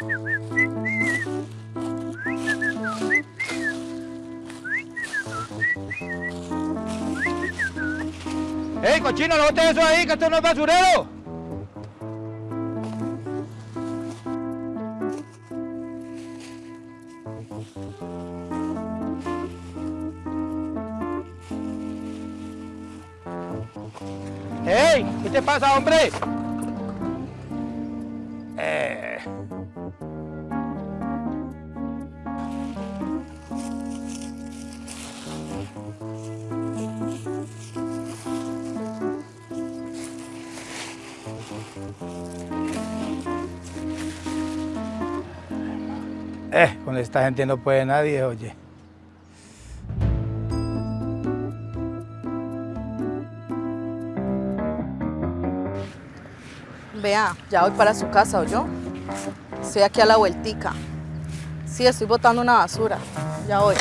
¡Ey, cochino, no botes eso ahí, que esto no es basurero! ¡Ey! ¿Qué te pasa, hombre? Eh. Eh, con esta gente no puede nadie, oye. Vea, ya voy para su casa, ¿o yo? Estoy aquí a la vueltica. Sí, estoy botando una basura. Ya voy.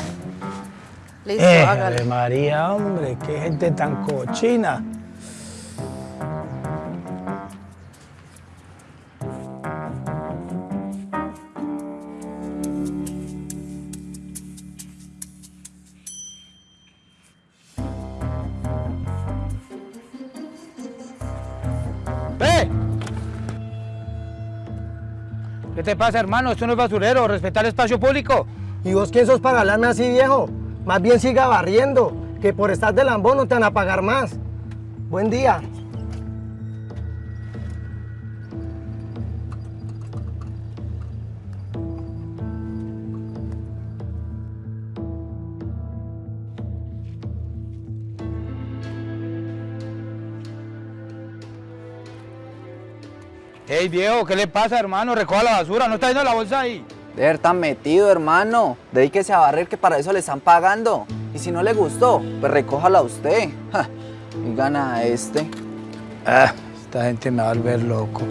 Listo, Eh, hágale. María, hombre, qué gente tan cochina. ¡Ve! ¿Qué te pasa, hermano? Esto no es basurero. Respetar el espacio público. ¿Y vos quién sos para hablarme así, viejo? Más bien siga barriendo, que por estar de lambón no te van a pagar más. Buen día. Ey, viejo, ¿qué le pasa, hermano? Recoja la basura, ¿no está yendo la bolsa ahí? De ver tan metido, hermano. Dedíquese a barrer que para eso le están pagando. Y si no le gustó, pues recójala usted. Ja, Y gana a este. Ah, esta gente me va a volver loco.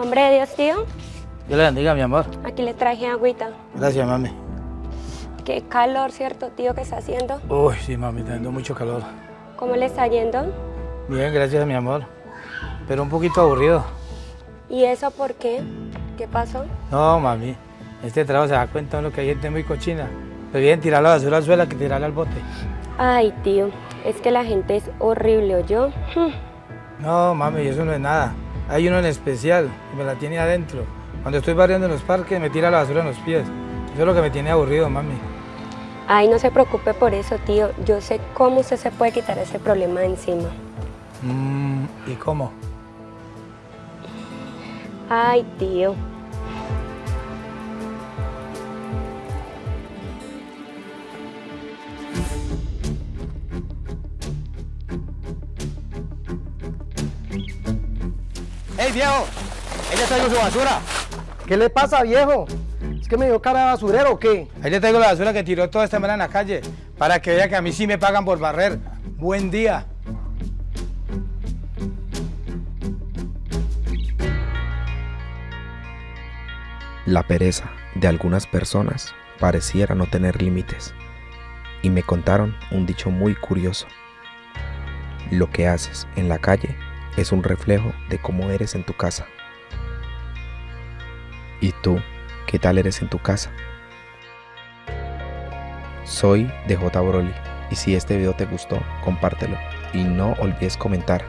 Hombre de Dios, tío, Dios le bendiga, mi amor. aquí le traje agüita. Gracias, mami. Qué calor, ¿cierto, tío, que está haciendo? Uy, sí, mami, está dando mucho calor. ¿Cómo le está yendo? Bien, gracias, mi amor. Pero un poquito aburrido. ¿Y eso por qué? ¿Qué pasó? No, mami. Este trabajo se da cuenta uno que hay gente muy cochina. Prefieren tirar la basura al suelo que tirarla al bote. Ay, tío, es que la gente es horrible, ¿o yo? No, mami, eso no es nada. Hay uno en especial y me la tiene adentro. Cuando estoy barriendo en los parques me tira la basura en los pies. Eso es lo que me tiene aburrido, mami. Ay, no se preocupe por eso, tío. Yo sé cómo usted se puede quitar ese problema de encima. Mm, ¿Y cómo? Ay, tío. ¡Ey, viejo! Ahí le traigo su basura. ¿Qué le pasa, viejo? ¿Es que me dio cara de basurero o qué? Ahí le traigo la basura que tiró toda esta semana en la calle. Para que vea que a mí sí me pagan por barrer. Buen día. La pereza de algunas personas pareciera no tener límites. Y me contaron un dicho muy curioso. Lo que haces en la calle es un reflejo de cómo eres en tu casa. ¿Y tú, qué tal eres en tu casa? Soy DJ Broly y si este video te gustó, compártelo y no olvides comentar